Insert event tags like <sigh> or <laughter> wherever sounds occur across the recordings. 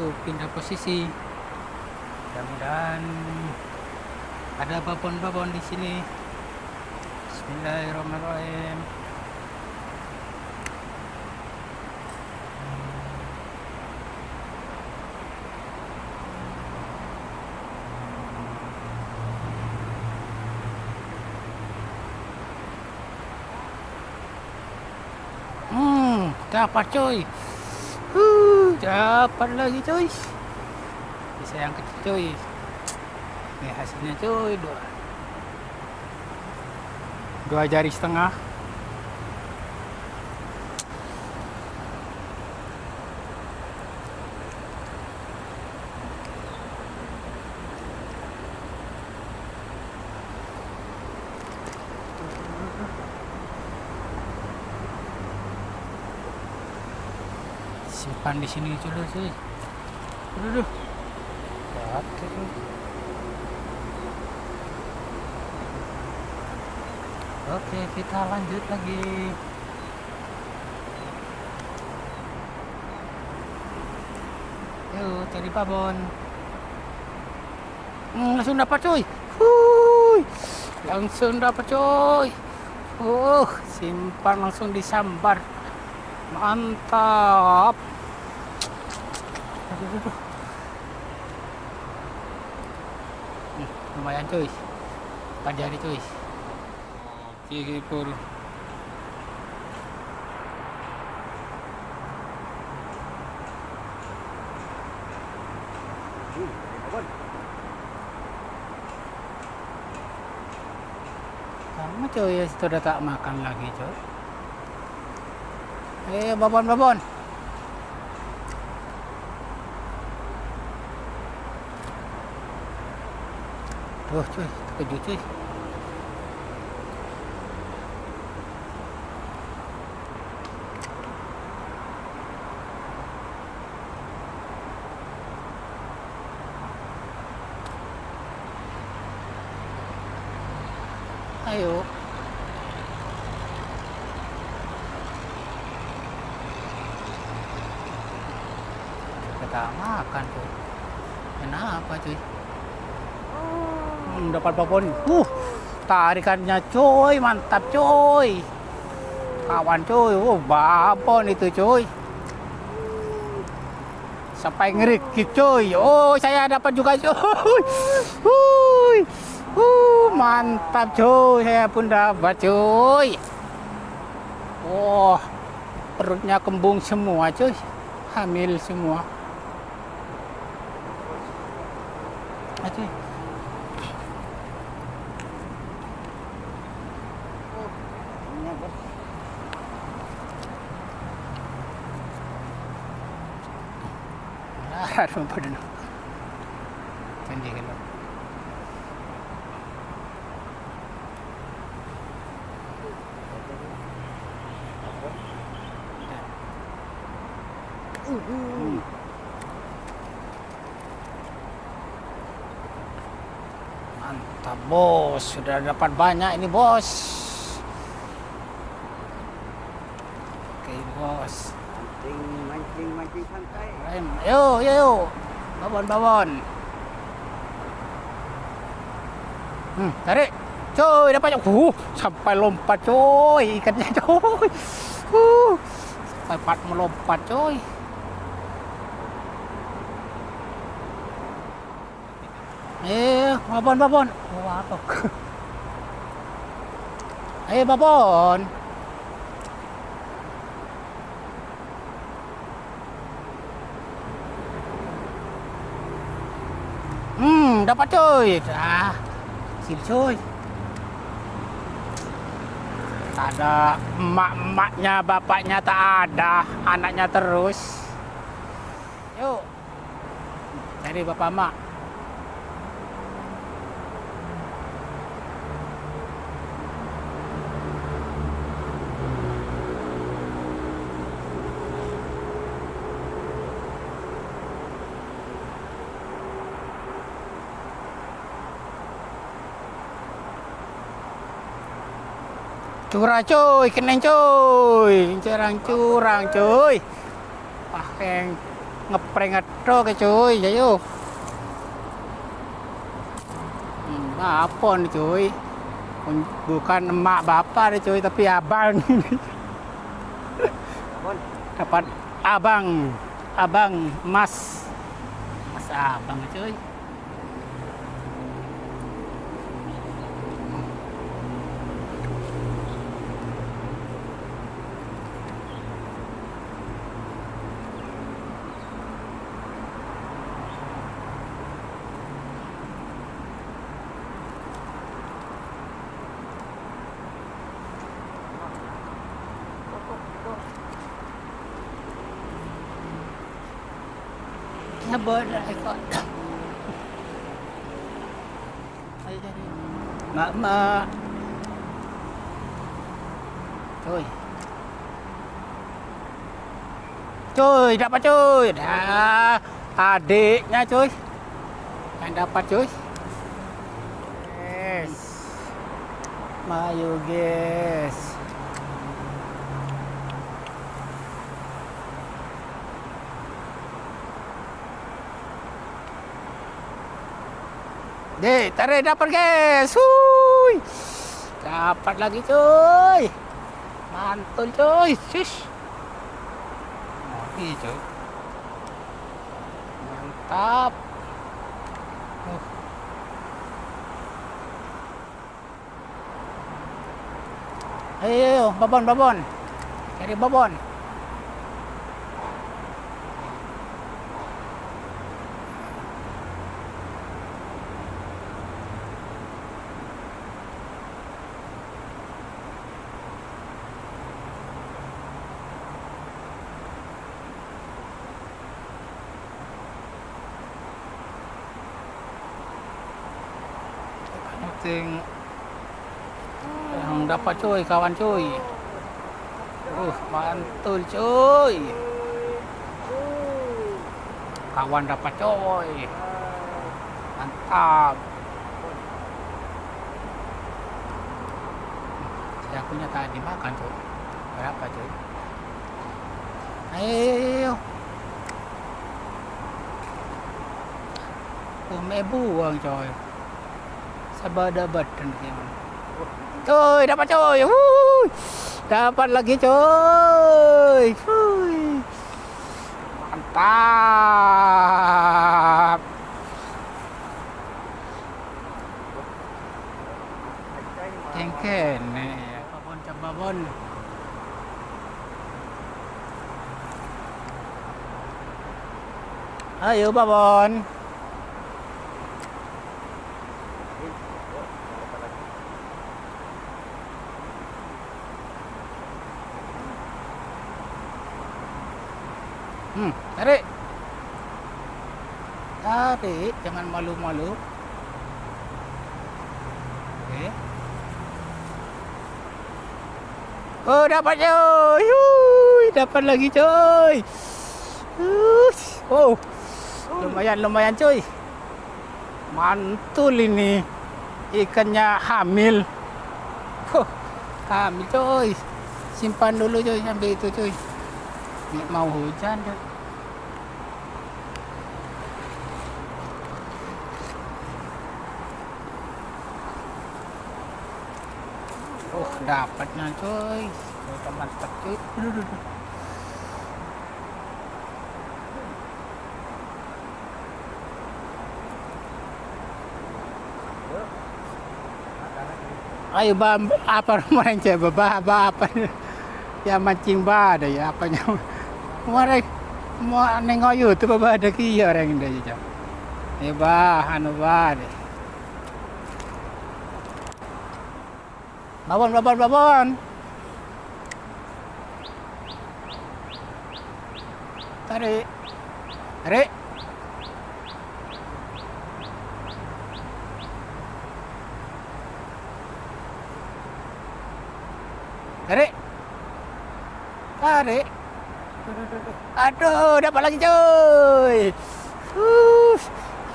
yuk pindah posisi. Mudah-mudahan ada babon-babon di sini. Bismillahirrahmanirrahim. Hmm, dapat coy. Uh, dapat lagi coy. Bisa yang kecil coy. Ini hasilnya coy dua. Dua jari setengah. Simpan di sini dulu cuy. Aduh. Oke. Oke, kita lanjut lagi. Yuk, cari babon. Hmm, langsung dapat cuy. Huy. Langsung dapat cuy. Uh, simpan langsung disambar. Mantap. Lumayan cuy. Empat jari cuy. Oke, pur. Kamu cuy, sudah tak makan lagi cuy. Eh, babon, babon. Tuh cuy, terkejut cuy. Ayo. Kita makan tuh. Kenapa cuy? Hmm, dapat babon. Uh, tarikannya cuy, mantap cuy. Kawan cuy, oh babon itu cuy. Sampai ngerikit cuy. Oh, saya dapat juga cuy. Huy. Uh, mantap cuy, saya pun dapat cuy. Oh, perutnya kembung semua cuy. Hamil semua. Aduh. Cantik kan. Mantap bos, sudah dapat banyak ini bos. Oke bos. Mancing, mancing, mancing santai. Rem. Yo, yo, yo. Babon, babon. Hmm, tarik. Coy, dapat uh, sampai lompat coy, ikannya coy. Uh, sampai pat melompat coy. Eh, babon, babon. Oh, apa? Eh, babon. Hmm, dapat coy. Ah, sini coy. Ada emak-emaknya, bapaknya tak ada, anaknya terus. Yuk. Cari bapak mak. Curang cuy, kenen cuy. Curang curang cuy. Pakeng ngeprank ngetrok ya cuy. Ya yuk. Hmm, apa nih cuy? Bukan emak bapak nih cuy tapi abang. Dapat abang. Abang mas. Mas abang cuy Jadi. Mak mak. Cuy. Cuy, dapat cuy. Dah. Adiknya cuy. Yang dapat cuy. Yes. Mayu guys. Dek, tarik dapat guys. Hui. Dapat lagi cuy. Mantul cuy. Shush. Ini cuy. Mantap. Uh. Ayo, babon, babon. Cari babon. Penting yang dapat cuy, kawan cuy. Uh, mantul cuy. Kawan dapat cuy. Mantap. Saya punya tadi makan cuy. Berapa cuy? Ayo. Oh, buang coy. Sabada button gimana? Cuy, dapat cuy. Wuh. Dapat lagi cuy. Wuh. Mantap. Cengken nih. Babon babon. Ayo babon. Hmm, tarik. Tarik, jangan malu-malu. Oke. Oh, dapat coy. Yuy, dapat lagi coy. Oh. Lumayan, lumayan coy. Mantul ini. Ikannya hamil. Huh, hamil coy. Simpan dulu coy, ambil itu coy. Mau hujan deh. Oh, dapatnya. Udah mantap coy. Aduh, aduh, aduh. Ayo bam apa main coba apa <laughs> ya mancing ba ada ya apanya Mare mau nengok YouTube ba ada ki orang ini aja. Ya bah anu ba deh. Babon babon babon. Tarik. Tarik. Tarik. Tarik. Aduh, dapat lagi cuy. Uh,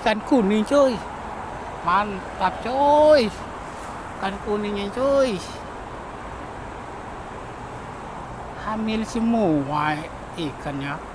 ikan kuning cuy. Mantap cuy. Ikan kuningnya cuy. Hamil semua ikannya.